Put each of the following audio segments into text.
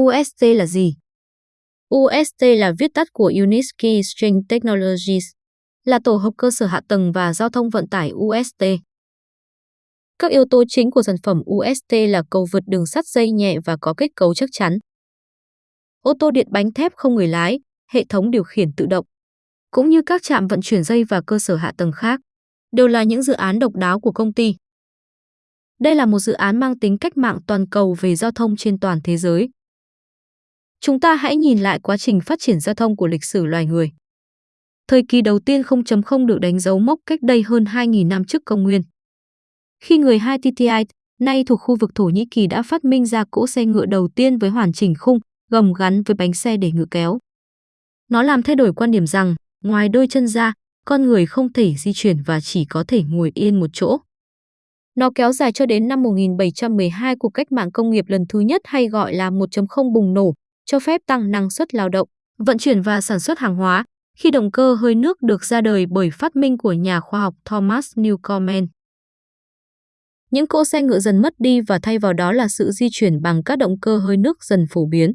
UST là gì? UST là viết tắt của Unitsky String Technologies, là tổ hợp cơ sở hạ tầng và giao thông vận tải UST. Các yếu tố chính của sản phẩm UST là cầu vượt đường sắt dây nhẹ và có kết cấu chắc chắn. Ô tô điện bánh thép không người lái, hệ thống điều khiển tự động, cũng như các trạm vận chuyển dây và cơ sở hạ tầng khác, đều là những dự án độc đáo của công ty. Đây là một dự án mang tính cách mạng toàn cầu về giao thông trên toàn thế giới. Chúng ta hãy nhìn lại quá trình phát triển giao thông của lịch sử loài người. Thời kỳ đầu tiên 0.0 được đánh dấu mốc cách đây hơn 2.000 năm trước công nguyên. Khi người Hittite, nay thuộc khu vực Thổ Nhĩ Kỳ đã phát minh ra cỗ xe ngựa đầu tiên với hoàn chỉnh khung, gầm gắn với bánh xe để ngựa kéo. Nó làm thay đổi quan điểm rằng, ngoài đôi chân ra, con người không thể di chuyển và chỉ có thể ngồi yên một chỗ. Nó kéo dài cho đến năm 1712 cuộc cách mạng công nghiệp lần thứ nhất hay gọi là 1.0 bùng nổ, cho phép tăng năng suất lao động, vận chuyển và sản xuất hàng hóa, khi động cơ hơi nước được ra đời bởi phát minh của nhà khoa học Thomas Newcomen. Những cỗ xe ngựa dần mất đi và thay vào đó là sự di chuyển bằng các động cơ hơi nước dần phổ biến.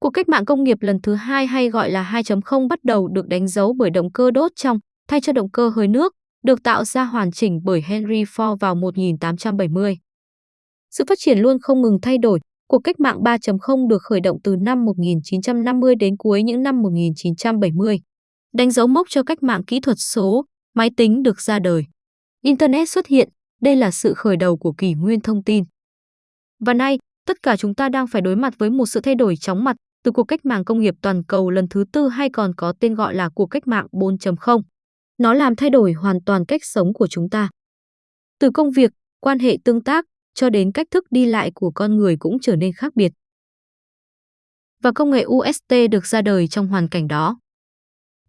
Cuộc cách mạng công nghiệp lần thứ hai hay gọi là 2.0 bắt đầu được đánh dấu bởi động cơ đốt trong, thay cho động cơ hơi nước, được tạo ra hoàn chỉnh bởi Henry Ford vào 1870. Sự phát triển luôn không ngừng thay đổi, cuộc cách mạng 3.0 được khởi động từ năm 1950 đến cuối những năm 1970. Đánh dấu mốc cho cách mạng kỹ thuật số, máy tính được ra đời. Internet xuất hiện, đây là sự khởi đầu của kỷ nguyên thông tin. Và nay, tất cả chúng ta đang phải đối mặt với một sự thay đổi chóng mặt từ cuộc cách mạng công nghiệp toàn cầu lần thứ tư hay còn có tên gọi là cuộc cách mạng 4.0. Nó làm thay đổi hoàn toàn cách sống của chúng ta. Từ công việc, quan hệ tương tác, cho đến cách thức đi lại của con người cũng trở nên khác biệt. Và công nghệ UST được ra đời trong hoàn cảnh đó.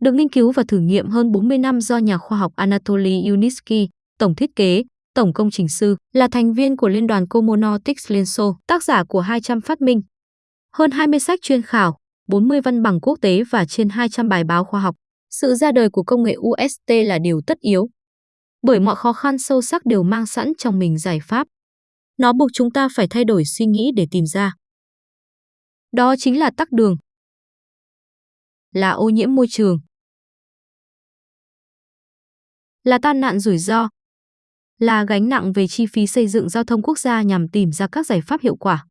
Được nghiên cứu và thử nghiệm hơn 40 năm do nhà khoa học Anatoly Unitsky, tổng thiết kế, tổng công trình sư, là thành viên của Liên đoàn Comonotics Liên Xô, tác giả của 200 phát minh, hơn 20 sách chuyên khảo, 40 văn bằng quốc tế và trên 200 bài báo khoa học. Sự ra đời của công nghệ UST là điều tất yếu. Bởi mọi khó khăn sâu sắc đều mang sẵn trong mình giải pháp. Nó buộc chúng ta phải thay đổi suy nghĩ để tìm ra. Đó chính là tắc đường. Là ô nhiễm môi trường. Là tai nạn rủi ro. Là gánh nặng về chi phí xây dựng giao thông quốc gia nhằm tìm ra các giải pháp hiệu quả.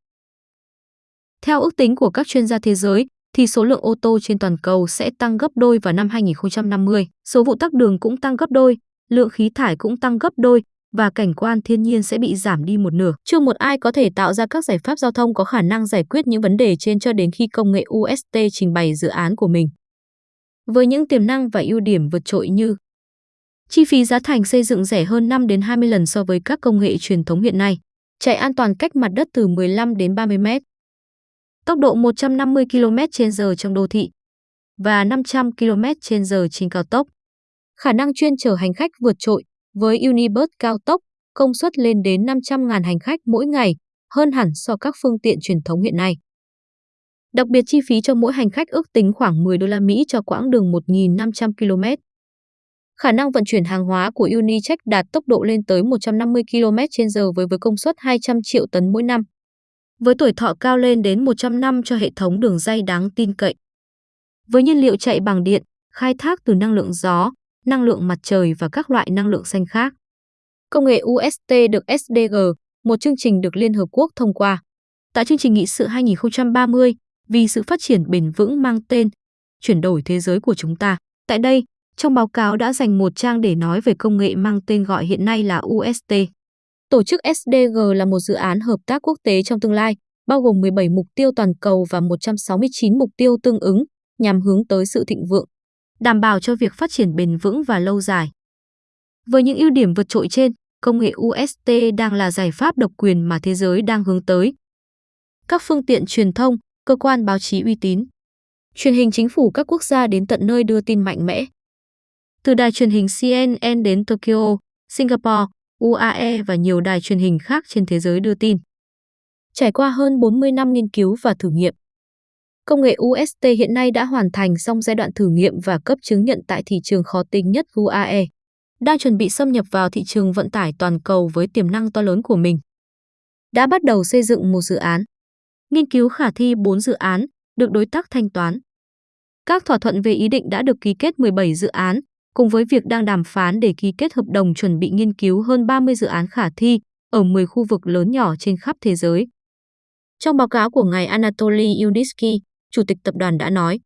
Theo ước tính của các chuyên gia thế giới, thì số lượng ô tô trên toàn cầu sẽ tăng gấp đôi vào năm 2050. Số vụ tắc đường cũng tăng gấp đôi, lượng khí thải cũng tăng gấp đôi và cảnh quan thiên nhiên sẽ bị giảm đi một nửa. Chưa một ai có thể tạo ra các giải pháp giao thông có khả năng giải quyết những vấn đề trên cho đến khi công nghệ UST trình bày dự án của mình. Với những tiềm năng và ưu điểm vượt trội như chi phí giá thành xây dựng rẻ hơn 5 đến 20 lần so với các công nghệ truyền thống hiện nay, chạy an toàn cách mặt đất từ 15 đến 30 mét, tốc độ 150 km/h trong đô thị và 500 km/h trên cao tốc. Khả năng chuyên chở hành khách vượt trội với Unibus cao tốc, công suất lên đến 500.000 hành khách mỗi ngày, hơn hẳn so các phương tiện truyền thống hiện nay. Đặc biệt chi phí cho mỗi hành khách ước tính khoảng 10 đô la Mỹ cho quãng đường 1.500 km. Khả năng vận chuyển hàng hóa của Unicheck đạt tốc độ lên tới 150 km/h với với công suất 200 triệu tấn mỗi năm với tuổi thọ cao lên đến 100 năm cho hệ thống đường dây đáng tin cậy. Với nhiên liệu chạy bằng điện, khai thác từ năng lượng gió, năng lượng mặt trời và các loại năng lượng xanh khác. Công nghệ UST được SDG, một chương trình được Liên Hợp Quốc thông qua. Tại chương trình nghị sự 2030, vì sự phát triển bền vững mang tên Chuyển đổi thế giới của chúng ta. Tại đây, trong báo cáo đã dành một trang để nói về công nghệ mang tên gọi hiện nay là UST. Tổ chức SDG là một dự án hợp tác quốc tế trong tương lai, bao gồm 17 mục tiêu toàn cầu và 169 mục tiêu tương ứng, nhằm hướng tới sự thịnh vượng, đảm bảo cho việc phát triển bền vững và lâu dài. Với những ưu điểm vượt trội trên, công nghệ UST đang là giải pháp độc quyền mà thế giới đang hướng tới. Các phương tiện truyền thông, cơ quan báo chí uy tín, truyền hình chính phủ các quốc gia đến tận nơi đưa tin mạnh mẽ. Từ đài truyền hình CNN đến Tokyo, Singapore, UAE và nhiều đài truyền hình khác trên thế giới đưa tin. Trải qua hơn 40 năm nghiên cứu và thử nghiệm, công nghệ UST hiện nay đã hoàn thành xong giai đoạn thử nghiệm và cấp chứng nhận tại thị trường khó tính nhất UAE, đang chuẩn bị xâm nhập vào thị trường vận tải toàn cầu với tiềm năng to lớn của mình. Đã bắt đầu xây dựng một dự án Nghiên cứu khả thi 4 dự án, được đối tác thanh toán. Các thỏa thuận về ý định đã được ký kết 17 dự án, cùng với việc đang đàm phán để ký kết hợp đồng chuẩn bị nghiên cứu hơn 30 dự án khả thi ở 10 khu vực lớn nhỏ trên khắp thế giới. Trong báo cáo của ngài Anatoly Yudisky, chủ tịch tập đoàn đã nói,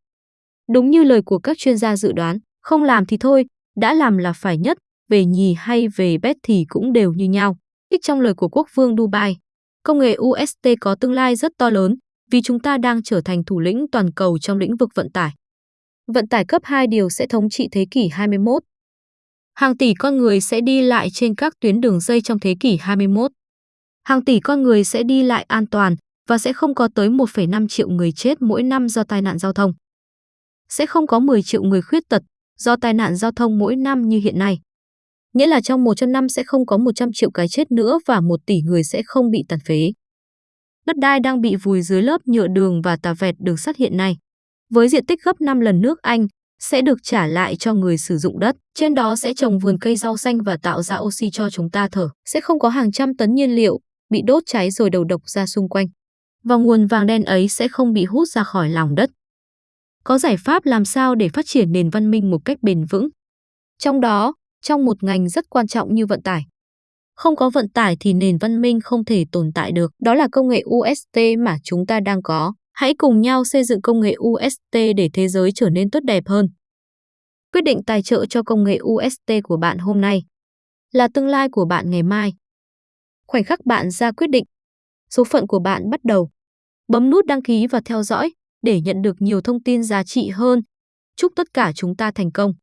đúng như lời của các chuyên gia dự đoán, không làm thì thôi, đã làm là phải nhất, về nhì hay về bét thì cũng đều như nhau. Ích trong lời của quốc vương Dubai, công nghệ UST có tương lai rất to lớn vì chúng ta đang trở thành thủ lĩnh toàn cầu trong lĩnh vực vận tải. Vận tải cấp 2 điều sẽ thống trị thế kỷ 21. Hàng tỷ con người sẽ đi lại trên các tuyến đường dây trong thế kỷ 21. Hàng tỷ con người sẽ đi lại an toàn và sẽ không có tới 1,5 triệu người chết mỗi năm do tai nạn giao thông. Sẽ không có 10 triệu người khuyết tật do tai nạn giao thông mỗi năm như hiện nay. Nghĩa là trong 100 năm sẽ không có 100 triệu cái chết nữa và 1 tỷ người sẽ không bị tàn phế. Đất đai đang bị vùi dưới lớp nhựa đường và tà vẹt đường sắt hiện nay. Với diện tích gấp 5 lần nước Anh, sẽ được trả lại cho người sử dụng đất. Trên đó sẽ trồng vườn cây rau xanh và tạo ra oxy cho chúng ta thở. Sẽ không có hàng trăm tấn nhiên liệu bị đốt cháy rồi đầu độc ra xung quanh. Và nguồn vàng đen ấy sẽ không bị hút ra khỏi lòng đất. Có giải pháp làm sao để phát triển nền văn minh một cách bền vững. Trong đó, trong một ngành rất quan trọng như vận tải. Không có vận tải thì nền văn minh không thể tồn tại được. Đó là công nghệ UST mà chúng ta đang có. Hãy cùng nhau xây dựng công nghệ UST để thế giới trở nên tốt đẹp hơn. Quyết định tài trợ cho công nghệ UST của bạn hôm nay là tương lai của bạn ngày mai. Khoảnh khắc bạn ra quyết định, số phận của bạn bắt đầu. Bấm nút đăng ký và theo dõi để nhận được nhiều thông tin giá trị hơn. Chúc tất cả chúng ta thành công.